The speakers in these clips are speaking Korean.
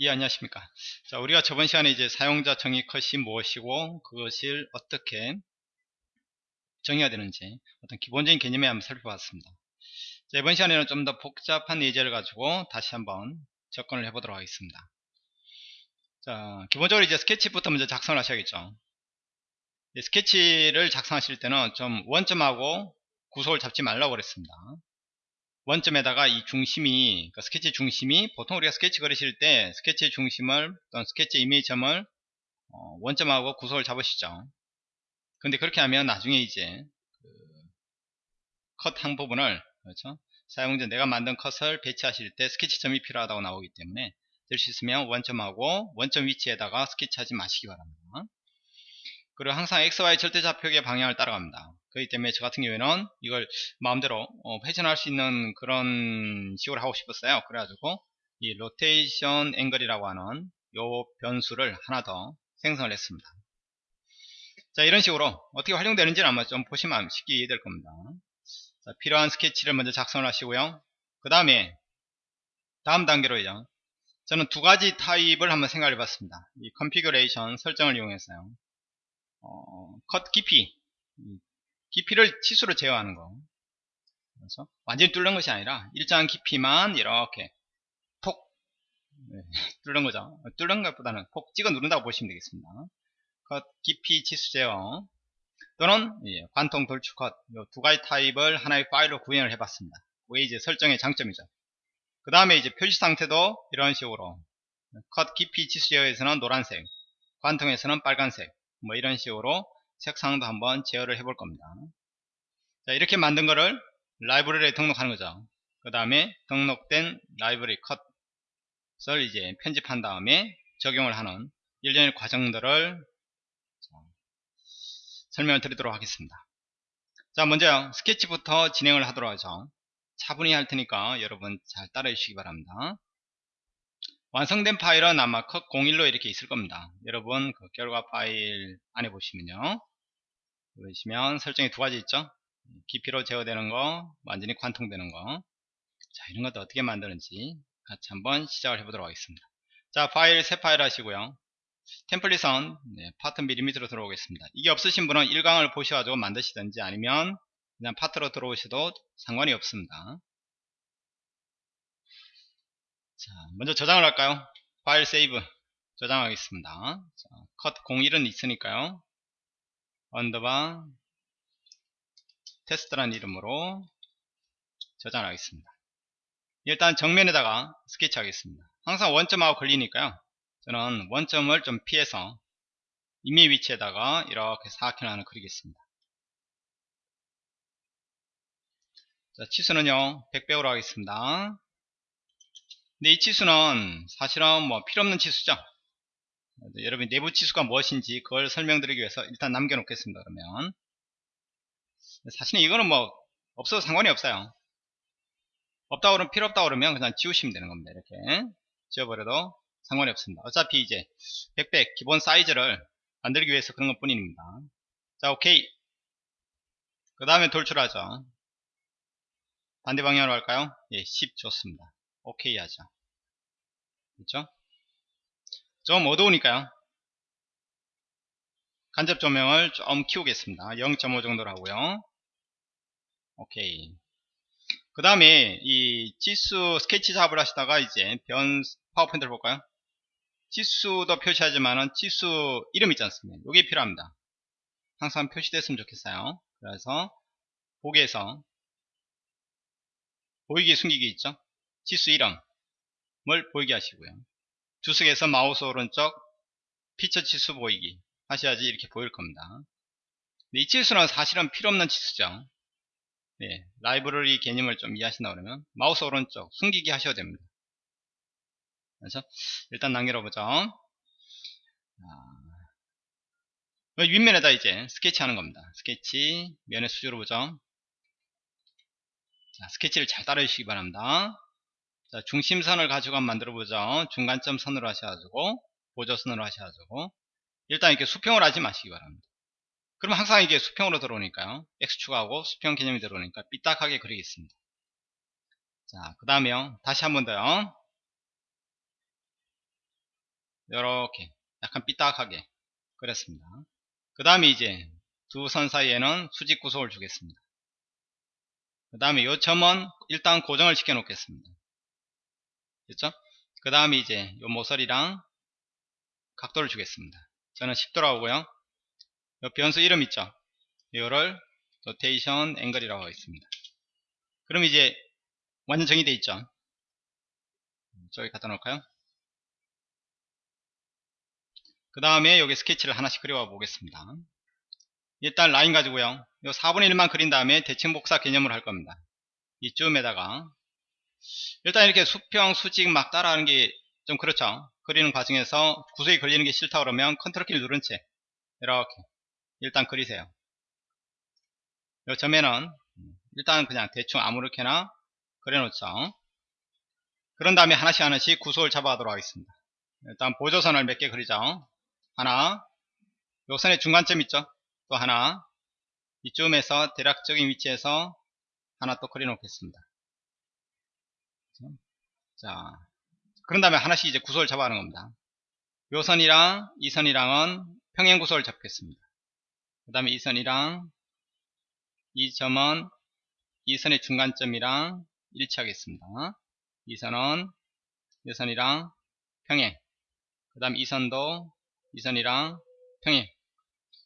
예, 안녕하십니까. 자, 우리가 저번 시간에 이제 사용자 정의 컷이 무엇이고, 그것을 어떻게 정의가 되는지, 어떤 기본적인 개념에 한번 살펴봤습니다. 자, 이번 시간에는 좀 더 복잡한 예제를 가지고 다시 한번 접근을 해보도록 하겠습니다. 자, 기본적으로 이제 스케치부터 먼저 작성을 하셔야겠죠. 스케치를 작성하실 때는 좀 원점하고 구속을 잡지 말라고 그랬습니다. 원점에다가 이 중심이 그러니까 스케치 중심이 보통 우리가 스케치 그리실 때 스케치 중심을 또는 스케치 임의 지점을 어, 원점하고 구속을 잡으시죠. 근데 그렇게 하면 나중에 이제 그 컷한 부분을 그렇죠? 사용자 내가 만든 컷을 배치하실 때 스케치점이 필요하다고 나오기 때문에 될 수 있으면 원점하고 원점 위치에다가 스케치하지 마시기 바랍니다. 그리고 항상 XY 절대좌표의 방향을 따라갑니다 그렇기 때문에 저 같은 경우에는 이걸 마음대로 어, 회전할 수 있는 그런 식으로 하고 싶었어요. 그래가지고 이 rotation angle이라고 하는 요 변수를 하나 더 생성을 했습니다. 자 이런 식으로 어떻게 활용되는지는 아마 좀 보시면 쉽게 이해될 겁니다. 자, 필요한 스케치를 먼저 작성을 하시고요. 그 다음에 다음 단계로요. 저는 두 가지 타입을 한번 생각해 봤습니다. 이 configuration 설정을 이용해서요. 어, 컷 깊이 깊이를 치수로 제어하는 거. 그래서 완전히 뚫는 것이 아니라 일정한 깊이만 이렇게 톡 네, 뚫는 거죠. 뚫는 것보다는 폭 찍어 누른다고 보시면 되겠습니다. 컷 깊이 치수 제어. 또는 예, 관통 돌출 컷 두 가지 타입을 하나의 파일로 구현을 해봤습니다. 그게 이제 설정의 장점이죠. 그 다음에 이제 표시 상태도 이런 식으로. 컷 깊이 치수 제어에서는 노란색 관통에서는 빨간색. 뭐 이런 식으로 색상도 한번 제어를 해볼 겁니다. 자, 이렇게 만든 거를 라이브러리에 등록하는 거죠. 그 다음에 등록된 라이브러리 컷을 이제 편집한 다음에 적용을 하는 일련의 과정들을 설명을 드리도록 하겠습니다. 자, 먼저 스케치부터 진행을 하도록 하죠. 차분히 할 테니까 여러분 잘 따라해 주시기 바랍니다. 완성된 파일은 아마 컷 01로 이렇게 있을 겁니다. 여러분 그 결과 파일 안에 보시면요. 보시면 설정이 두 가지 있죠. 깊이로 제어되는 거, 완전히 관통되는 거. 자, 이런 것도 어떻게 만드는지 같이 한번 시작을 해보도록 하겠습니다. 자, 파일 새 파일 하시고요. 템플릿은 네, 파트 미리 밑으로 들어오겠습니다. 이게 없으신 분은 1강을 보셔가지고 만드시든지 아니면 그냥 파트로 들어오셔도 상관이 없습니다. 자, 먼저 저장을 할까요? file save 저장하겠습니다. 자, 컷 01은 있으니까요. underbar 테스트라는 이름으로 저장을 하겠습니다. 일단 정면에다가 스케치 하겠습니다. 항상 원점하고 걸리니까요. 저는 원점을 좀 피해서 이미 위치에다가 이렇게 사각형 하나 그리겠습니다. 자, 치수는요, 100배우로 하겠습니다. 근데 이 치수는 사실은 뭐 필요없는 치수죠. 여러분 내부 치수가 무엇인지 그걸 설명드리기 위해서 일단 남겨놓겠습니다. 그러면 사실은 이거는 뭐 없어도 상관이 없어요. 없다 그러면 필요 없다 그러면 그냥 지우시면 되는 겁니다. 이렇게 지워버려도 상관이 없습니다. 어차피 이제 100백 기본 사이즈를 만들기 위해서 그런 것 뿐입니다. 자 오케이 그 다음에 돌출하죠. 반대 방향으로 할까요? 예, 10 좋습니다. 오케이 하죠. 그렇죠? 좀 어두우니까요. 간접 조명을 좀 키우겠습니다. 0.5 정도로 하고요. 오케이. 그 다음에 이 지수 스케치 작업을 하시다가 이제 변 파워포인트를 볼까요? 지수도 표시하지만은 지수 이름 있지 않습니까? 이게 필요합니다. 항상 표시됐으면 좋겠어요. 그래서 보기에서 보이기 숨기기 있죠? 지수 이름을 보이게 하시고요. 주석에서 마우스 오른쪽 피처 치수 보이기 하셔야지 이렇게 보일 겁니다. 이 치수는 사실은 필요없는 치수죠. 네, 라이브러리 개념을 좀 이해하신다 그러면 마우스 오른쪽 숨기기 하셔야 됩니다. 그래서 일단 남겨려 보죠. 아, 윗면에다 이제 스케치 하는 겁니다. 스케치 면의 수직으로 보죠. 자, 스케치를 잘 따라 주시기 바랍니다. 자, 중심선을 가지고 한번 만들어 보죠. 중간점 선으로 하셔가지고 보조선으로 하셔가지고 일단 이렇게 수평을 하지 마시기 바랍니다. 그럼 항상 이게 수평으로 들어오니까요. X축하고 수평 개념이 들어오니까 삐딱하게 그리겠습니다. 자, 그 다음에요. 다시 한 번 더요. 이렇게 약간 삐딱하게 그렸습니다. 그 다음에 이제 두 선 사이에는 수직 구속을 주겠습니다. 그 다음에 이 점은 일단 고정을 시켜 놓겠습니다. 됐죠? 그 다음에 이제 이 모서리랑 각도를 주겠습니다. 저는 10도라고 하고요. 이 변수 이름 있죠? 이거를 rotation angle이라고 하겠습니다. 그럼 이제 완전 정의되어 있죠? 저기 갖다 놓을까요? 그 다음에 여기 스케치를 하나씩 그려와 보겠습니다. 일단 라인 가지고요. 요 4분의 1만 그린 다음에 대칭 복사 개념을 할 겁니다. 이쯤에다가 일단 이렇게 수평, 수직 막 따라하는 게 좀 그렇죠. 그리는 과정에서 구석이 걸리는 게 싫다 그러면 컨트롤 키를 누른 채 이렇게 일단 그리세요. 요 점에는 일단 그냥 대충 아무렇게나 그려놓죠. 그런 다음에 하나씩 하나씩 구속을 잡아가도록 하겠습니다. 일단 보조선을 몇 개 그리죠. 하나, 요 선의 중간점 있죠. 또 하나, 이쯤에서 대략적인 위치에서 하나 또 그려놓겠습니다. 자, 그런 다음에 하나씩 이제 구속을 잡아가는 겁니다. 요 선이랑 이 선이랑은 평행 구속을 잡겠습니다. 그 다음에 이 선이랑 이 점은 이 선의 중간점이랑 일치하겠습니다. 이 선은 이 선이랑 평행 그 다음 이 선도 이 선이랑 평행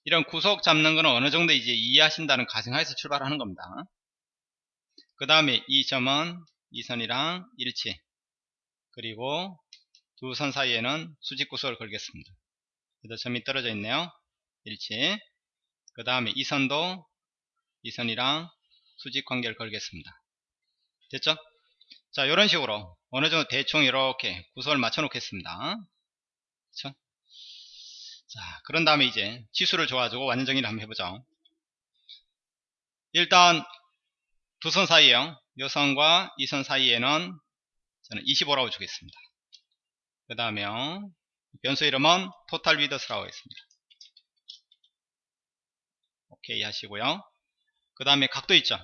이런 구속 잡는 것은 어느 정도 이제 이해하신다는 가정하에서 출발하는 겁니다. 그 다음에 이 점은 이 선이랑 일치 그리고 두 선 사이에는 수직 구속을 걸겠습니다. 그래서 점이 떨어져 있네요. 일치 그 다음에 이 선도 이 선이랑 수직 관계를 걸겠습니다. 됐죠? 자 이런 식으로 어느 정도 대충 이렇게 구속을 맞춰 놓겠습니다. 그렇죠? 자 그런 다음에 이제 치수를 줘가지고 완전 정의를 한번 해보죠. 일단 두 선 사이에요. 이 선과 이 선 사이에는 저는 25라고 주겠습니다. 그 다음에 변수 이름은 토탈 위더스라고 하겠습니다. 오케이 하시고요. 그 다음에 각도 있죠.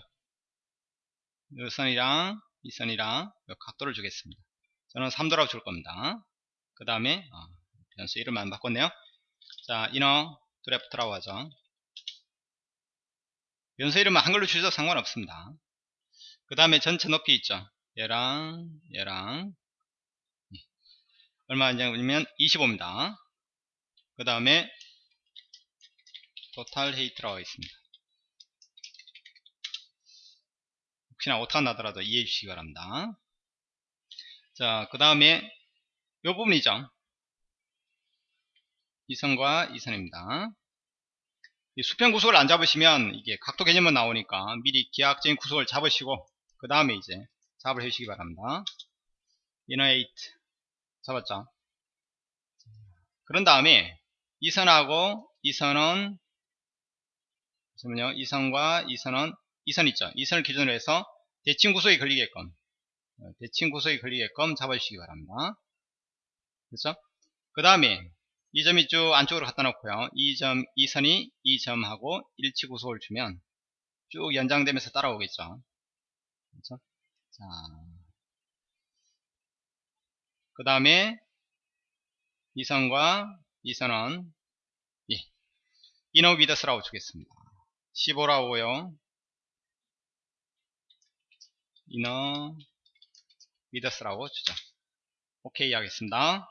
이 선이랑 이 선이랑 각도를 주겠습니다. 저는 3도라고 줄 겁니다. 그 다음에 어, 변수 이름만 바꿨네요. 자, 이너 드래프트라고 하죠. 변수 이름은 한글로 주셔도 상관없습니다. 그 다음에 전체 높이 있죠. 얘랑 얘랑 얼마냐면 25입니다. 그 다음에 토탈 헤이트라고 하겠습니다. 혹시나 오타 나더라도 이해해 주시기 바랍니다. 자, 그 다음에 요 부분이죠. 이 선과 이 선입니다. 이 수평 구속을 안 잡으시면 이게 각도 개념만 나오니까 미리 기하학적인 구속을 잡으시고 그 다음에 이제 작업을 해주시기 바랍니다. 이너에이트 잡았죠? 그런 다음에 이 선하고 이 선은 잠시만요. 이 선과 이 선은 이 선 있죠. 이 선을 기준으로 해서 대칭 구속이 걸리게끔 어, 대칭 구속이 걸리게끔 잡아주시기 바랍니다. 그렇죠? 그 다음에 이 점이 쭉 안쪽으로 갖다 놓고요. 이 점, 이 선이 이 점하고 일치 구속을 주면 쭉 연장되면서 따라오겠죠. 그렇죠? 자, 그 다음에 이 선과 이 선은 예, 이너 위더스라고 주겠습니다. 15라고요. 이너 위더스라고 주죠. 오케이 하겠습니다.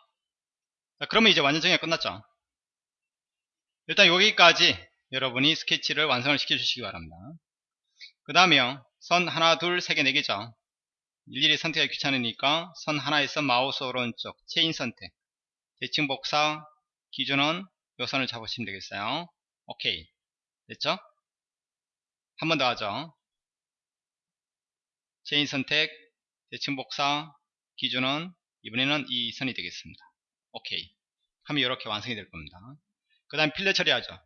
자, 그러면 이제 완전 정의가 끝났죠. 일단 여기까지 여러분이 스케치를 완성을 시켜 주시기 바랍니다. 그 다음에요. 선 하나, 둘, 세 개, 네 개죠. 일일이 선택하기 귀찮으니까 선 하나에서 마우스 오른쪽 체인 선택 대칭 복사 기준은 요 선을 잡으시면 되겠어요. 오케이 됐죠? 한 번 더 하죠. 체인 선택 대칭 복사 기준은 이번에는 이 선이 되겠습니다. 오케이 하면 이렇게 완성이 될 겁니다 그 다음 필렛 처리하죠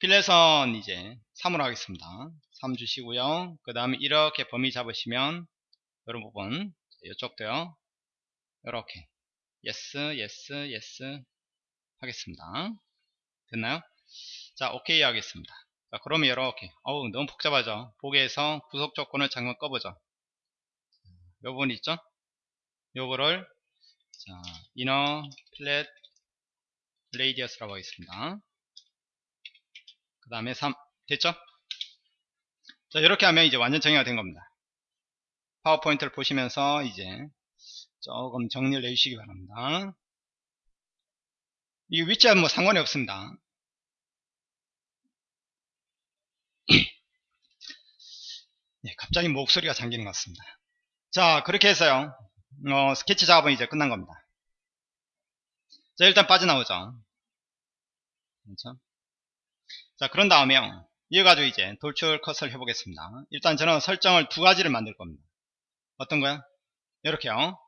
필렛은 이제 3으로 하겠습니다 3 주시고요 그 다음에 이렇게 범위 잡으시면 이런 부분 이쪽도요. 이렇게 yes yes yes 하겠습니다. 됐나요? 자 오케이 하겠습니다. 자 그러면 이렇게 어우 너무 복잡하죠? 보기에서 구속 조건을 잠깐 꺼보죠? 요 부분 있죠? 요거를 자, inner flat radius라고 하겠습니다. 그 다음에 3 됐죠? 자 이렇게 하면 이제 완전 정의가 된 겁니다. 파워포인트를 보시면서 이제 조금 정리를 해주시기 바랍니다. 이 위치와 뭐 상관이 없습니다. 네, 갑자기 목소리가 잠기는 것 같습니다. 자, 그렇게 해서요. 어, 스케치 작업은 이제 끝난 겁니다. 자, 일단 빠져나오죠. 그렇죠? 자, 그런 다음에요. 이어가지고 이제 돌출 컷을 해보겠습니다. 일단 저는 설정을 두 가지를 만들 겁니다. 어떤 거야? 이렇게요.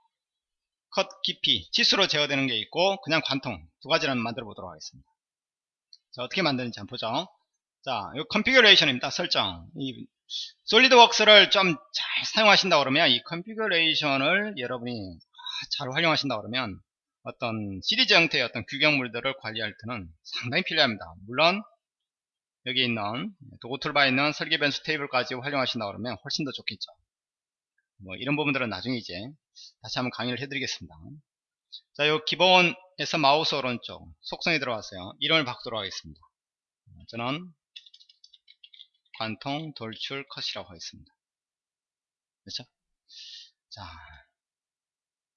컷 깊이, 치수로 제어되는 게 있고, 그냥 관통. 두 가지를 만들어 보도록 하겠습니다. 자, 어떻게 만드는지 한번 보죠. 자, 이 configuration입니다. 설정. 이 SolidWorks를 좀 잘 사용하신다 그러면 이 configuration을 여러분이 잘 활용하신다 그러면 어떤 시리즈 형태의 어떤 규격물들을 관리할 때는 상당히 필요합니다. 물론 여기 있는 도구 toolbar에 있는 설계 변수 테이블까지 활용하신다 그러면 훨씬 더 좋겠죠. 뭐 이런 부분들은 나중에 이제 다시 한번 강의를 해드리겠습니다. 자, 요 기본에서 마우스 오른쪽 속성에 들어가서요. 이름을 바꾸도록 하겠습니다. 저는 관통 돌출 컷이라고 하겠습니다. 그렇죠? 자,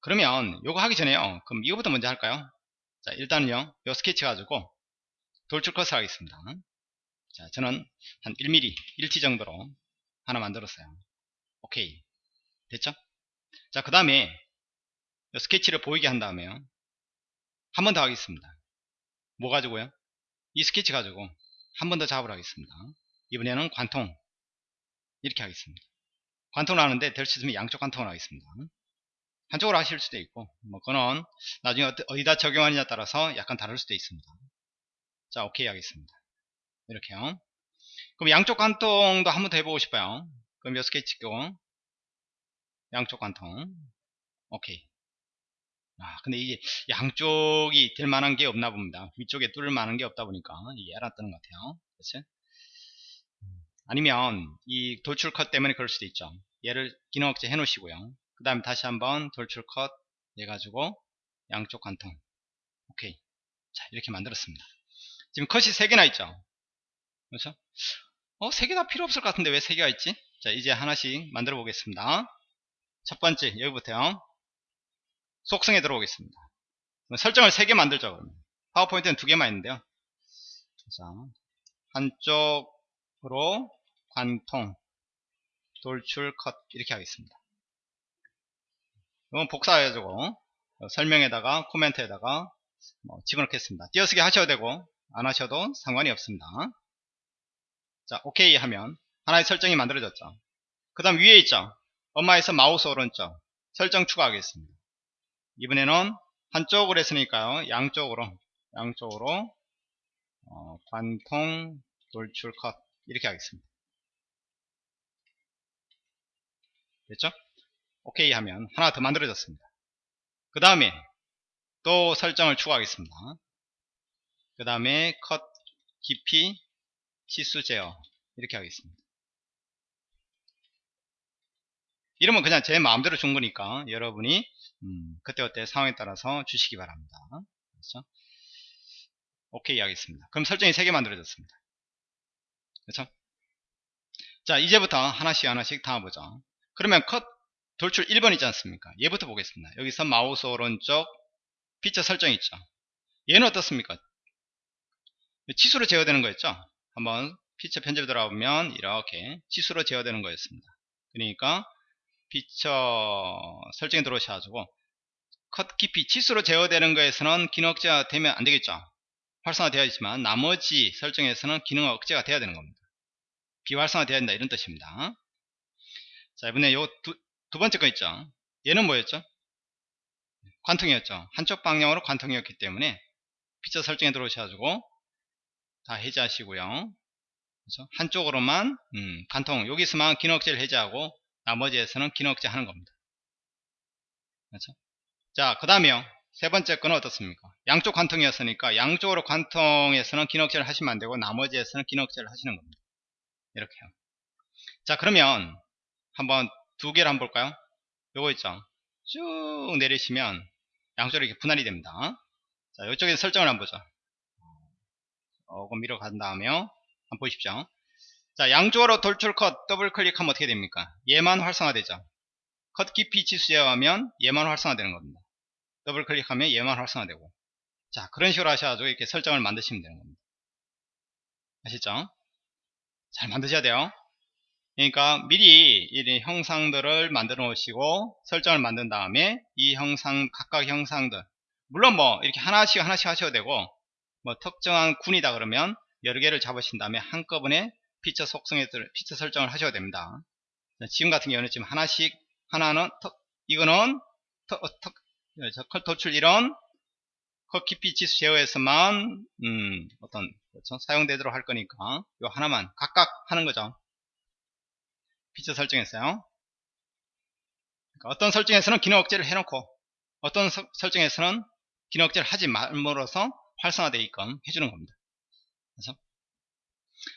그러면 요거 하기 전에요. 그럼 이거부터 먼저 할까요? 자, 일단은요. 요 스케치 가지고 돌출 컷을 하겠습니다. 자, 저는 한 1mm, 1t 정도로 하나 만들었어요. 오케이. 됐죠? 자, 그 다음에 스케치를 보이게 한 다음에요. 한 번 더 하겠습니다. 뭐 가지고요? 이 스케치 가지고 한 번 더 작업을 하겠습니다. 이번에는 관통 이렇게 하겠습니다. 관통을 하는데 될 수 있으면 양쪽 관통을 하겠습니다. 한쪽으로 하실 수도 있고 뭐 그거는 나중에 어디다 적용하느냐에 따라서 약간 다를 수도 있습니다. 자 오케이 하겠습니다. 이렇게요. 그럼 양쪽 관통도 한 번 더 해보고 싶어요. 그럼 몇 스케치 찍고 양쪽 관통. 오케이. 아 근데 이게 양쪽이 될 만한 게 없나 봅니다. 위쪽에 뚫을 만한 게 없다 보니까 이게 뜨는 것 같아요. 그렇지? 아니면 이 돌출 컷 때문에 그럴 수도 있죠. 얘를 기능 억제 해 놓으시고요. 그 다음에 다시 한번 돌출 컷 해가지고 양쪽 관통. 오케이. 자 이렇게 만들었습니다. 지금 컷이 3개나 있죠? 그렇죠? 어 3개 다 필요 없을 것 같은데 왜 3개가 있지? 자 이제 하나씩 만들어 보겠습니다 첫 번째 여기부터요 속성에 들어오겠습니다 설정을 3개 만들죠 그러면 파워포인트는 2개만 있는데요 자 한쪽으로 관통, 돌출, 컷 이렇게 하겠습니다. 이건 복사해가지고 설명에다가 코멘트에다가 뭐 집어넣겠습니다. 띄어쓰기 하셔도 되고 안 하셔도 상관이 없습니다. 자 오케이 하면 하나의 설정이 만들어졌죠. 그 다음 위에 있죠. 엄마에서 마우스 오른쪽 설정 추가하겠습니다. 이번에는 한쪽으로 했으니까요. 양쪽으로 양쪽으로 어, 관통, 돌출, 컷 이렇게 하겠습니다. 됐죠? 오케이 하면 하나 더 만들어졌습니다. 그 다음에 또 설정을 추가하겠습니다. 그 다음에 컷 깊이 치수 제어 이렇게 하겠습니다. 이러면 그냥 제 마음대로 준 거니까 여러분이 음, 그때그때 상황에 따라서 주시기 바랍니다. 그렇죠? 오케이 하겠습니다. 그럼 설정이 3개 만들어졌습니다. 그렇죠? 자 이제부터 하나씩 하나씩 담아보죠. 그러면 컷 돌출 1번 있지 않습니까? 얘부터 보겠습니다. 여기서 마우스 오른쪽 피처 설정 있죠. 얘는 어떻습니까? 치수로 제어되는 거였죠. 한번 피처 편집 들어가보면 이렇게 치수로 제어되는 거였습니다. 그러니까 피처 설정에 들어오셔가지고 컷 깊이 치수로 제어되는 거에서는 기능 억제가 되면 안 되겠죠. 활성화 되어 있지만 나머지 설정에서는 기능 억제가 돼야 되는 겁니다. 비활성화 되어야 된다 이런 뜻입니다. 자 이번에 요 두, 두 번째 거 있죠 얘는 뭐였죠 관통이었죠 한쪽 방향으로 관통이었기 때문에 피처 설정에 들어오셔가지고 다 해제하시고요 그렇죠? 한쪽으로만 음, 관통 여기서만 기능 억제를 해제하고 나머지에서는 기능 억제 하는 겁니다 그렇죠? 자 그 다음에요 세 번째 거는 어떻습니까 양쪽 관통이었으니까 양쪽으로 관통에서는 기능 억제를 하시면 안 되고 나머지에서는 기능 억제를 하시는 겁니다 이렇게요 자 그러면 한번 두 개를 한번 볼까요? 요거 있죠. 쭉 내리시면 양쪽으로 이렇게 분할이 됩니다. 자, 이쪽에 설정을 한번 보죠. 조금 밀어 간 다음에 한번 보십시오. 자, 양쪽으로 돌출 컷 더블 클릭하면 어떻게 됩니까? 얘만 활성화되죠. 컷 깊이 지수 제어하면 얘만 활성화되는 겁니다. 더블 클릭하면 얘만 활성화되고. 자, 그런 식으로 하셔가지고 이렇게 설정을 만드시면 되는 겁니다. 아시죠? 잘 만드셔야 돼요. 그러니까 미리 이 형상들을 만들어 놓으시고 설정을 만든 다음에 이 형상 각각 형상들 물론 뭐 이렇게 하나씩 하나씩 하셔도 되고 뭐 특정한 군이다 그러면 여러 개를 잡으신 다음에 한꺼번에 피처 속성에 피처 설정을 하셔도 됩니다. 지금 같은 경우는 지금 하나씩 하나는 턱, 이거는 턱, 어, 턱, 컬 도출 1원 커키피 지수 제어에서만 음, 어떤 그렇죠? 사용되도록 할 거니까 요 하나만 각각 하는 거죠. 피처 설정했어요. 그러니까 어떤 설정에서는 기능 억제를 해놓고 어떤 서, 설정에서는 기능 억제를 하지 말므로써 활성화되게끔 해주는 겁니다. 그래서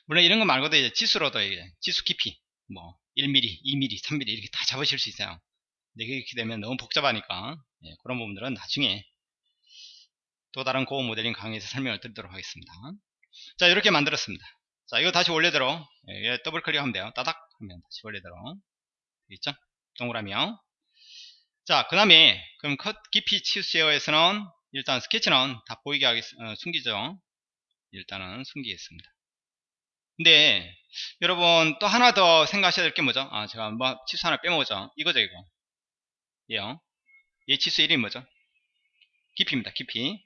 물론 이런 거 말고도 이제 지수로도 이제 지수 깊이 뭐 1mm, 2mm, 3mm 이렇게 다 잡으실 수 있어요. 근데 이렇게 되면 너무 복잡하니까 예, 그런 부분들은 나중에 또 다른 고급 모델링 강의에서 설명을 드리도록 하겠습니다. 자 이렇게 만들었습니다. 자 이거 다시 원래대로 예, 더블 클릭하면 돼요. 따닥 하면 다시 원래대로 있죠? 동그라미요. 자그 다음에 그럼 컷 깊이 치수 제어에서는 일단 스케치는 다 보이게 하겠, 어, 숨기죠. 일단은 숨기겠습니다. 근데 여러분 또 하나 더 생각하셔야 될 게 뭐죠? 아 제가 뭐 치수 하나 빼먹었죠. 이거죠 이거. 얘요. 얘 치수 이름이 뭐죠? 깊이입니다. 깊이.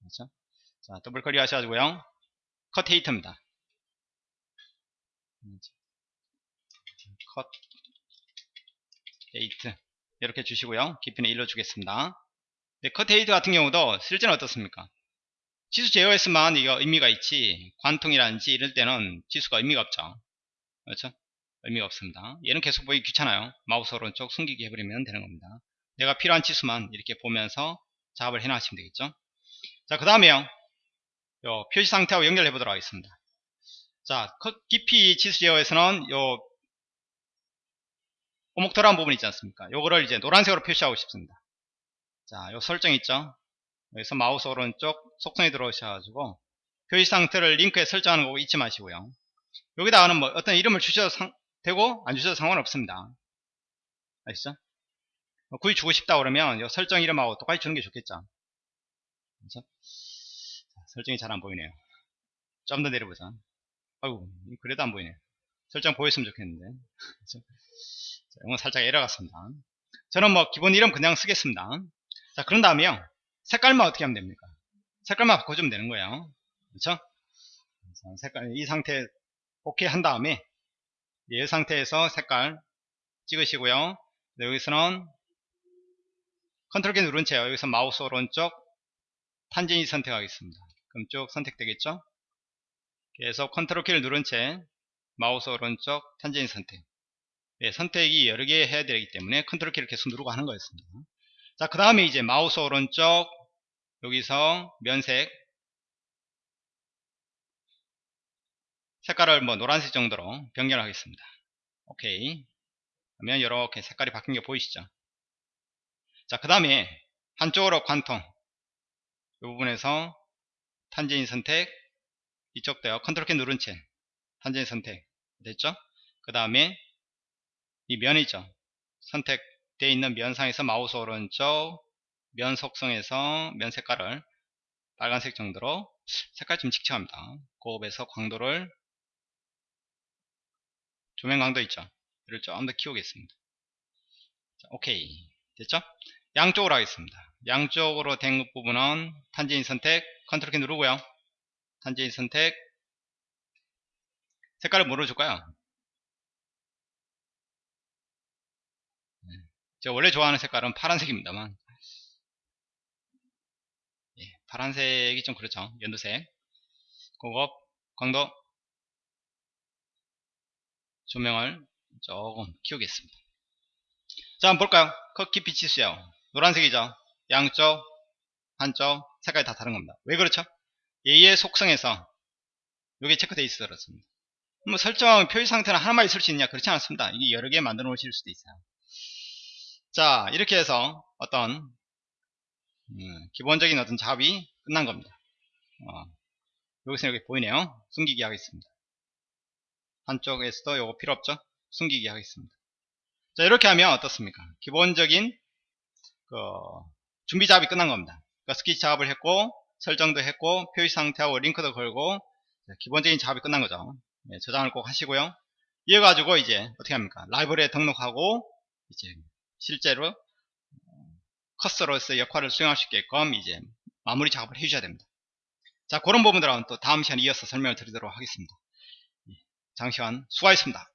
그렇죠? 자 더블 클릭 하셔가지고요. 컷 헤이터입니다. 컷 헤이트 이렇게 주시고요. 깊이는 1로 주겠습니다. 네, 컷 헤이트 같은 경우도 실제는 어떻습니까? 지수 제어했으면 이거 의미가 있지. 관통이라든지 이럴 때는 지수가 의미가 없죠. 그렇죠? 의미가 없습니다. 얘는 계속 보기 귀찮아요. 마우스 오른쪽 숨기기 해버리면 되는 겁니다. 내가 필요한 지수만 이렇게 보면서 작업을 해 놔시면 되겠죠? 자그 다음에요. 요 표시 상태하고 연결해 보도록 하겠습니다. 자 깊이 지수 제어에서는 요 오목돌한 부분 있지 않습니까? 요거를 이제 노란색으로 표시하고 싶습니다. 자요 설정 있죠 여기서 마우스 오른쪽 속성에 들어오셔가지고 표시 상태를 링크에 설정하는 거 잊지 마시고요. 여기다가는 뭐 어떤 이름을 주셔도 상, 되고 안 주셔도 상관없습니다. 아시죠? 뭐 구이 주고 싶다 그러면 이 설정 이름하고 똑같이 주는 게 좋겠죠. 그렇죠? 설정이 잘 안 보이네요. 좀 더 내려보자. 아이고 그래도 안 보이네요. 설정 보였으면 좋겠는데. 자, 이건 살짝 에러 갔습니다. 저는 뭐 기본 이름 그냥 쓰겠습니다. 자 그런 다음에요. 색깔만 어떻게 하면 됩니까? 색깔만 바꿔주면 되는 거예요. 그렇죠? 색깔 이 상태 오케이 한 다음에 이 상태에서 색깔 찍으시고요. 여기서는 컨트롤 키 누른 채 여기서 마우스 오른쪽 tangency 선택하겠습니다. 그럼 쭉 선택되겠죠? 계속 컨트롤 키를 누른 채 마우스 오른쪽 tangency 선택 네, 선택이 여러 개 해야 되기 때문에 컨트롤 키를 계속 누르고 하는 거였습니다. 자, 그 다음에 이제 마우스 오른쪽 여기서 면색 색깔을 뭐 노란색 정도로 변경하겠습니다. 오케이. 그러면 이렇게 색깔이 바뀐 게 보이시죠? 자, 그 다음에 한쪽으로 관통 이 부분에서 tangency 선택 이쪽도요. 컨트롤 키 누른 채 tangency 선택 됐죠? 그 다음에 이 면이죠. 선택되어 있는 면상에서 마우스 오른쪽 면 속성에서 면 색깔을 빨간색 정도로 색깔 좀 칙칙합니다. 고업에서 광도를 조명 광도 있죠. 이를 좀 더 키우겠습니다. 자, 오케이 됐죠? 양쪽으로 하겠습니다. 양쪽으로 된 부분은 탄젠이 선택 컨트롤 키 누르고요. 탄젠이 선택 색깔을 뭐로 줄까요? 네. 제가 원래 좋아하는 색깔은 파란색입니다만 파란색이 좀 그렇죠. 연두색. 고급 광도. 조명을 조금 키우겠습니다. 자 한번 볼까요? 컷 깊이 치수요. 노란색이죠. 양쪽 한쪽 색깔이 다 다른 겁니다. 왜 그렇죠? 얘의 속성에서 이게 체크되어 있어 그렇습니다. 뭐 설정 표시 상태는 하나만 있을 수 있느냐? 그렇지 않습니다. 이게 여러 개 만들어 놓으실 수도 있어요. 자 이렇게 해서 어떤 음, 기본적인 어떤 작업이 끝난 겁니다. 어, 여기서 이렇게 보이네요. 숨기기 하겠습니다. 한쪽에서도 요거 필요 없죠? 숨기기 하겠습니다. 자, 이렇게 하면 어떻습니까? 기본적인 그 준비 작업이 끝난 겁니다. 그러니까 스케치 작업을 했고 설정도 했고 표시 상태하고 링크도 걸고 기본적인 작업이 끝난 거죠. 네, 저장을 꼭 하시고요. 이어 가지고 이제 어떻게 합니까? 라이브러리에 등록하고 이제 실제로 커서로서의 역할을 수행할 수 있게끔 이제 마무리 작업을 해주셔야 됩니다. 자, 그런 부분들은 또 다음 시간에 이어서 설명을 드리도록 하겠습니다. 장시간 수고하셨습니다.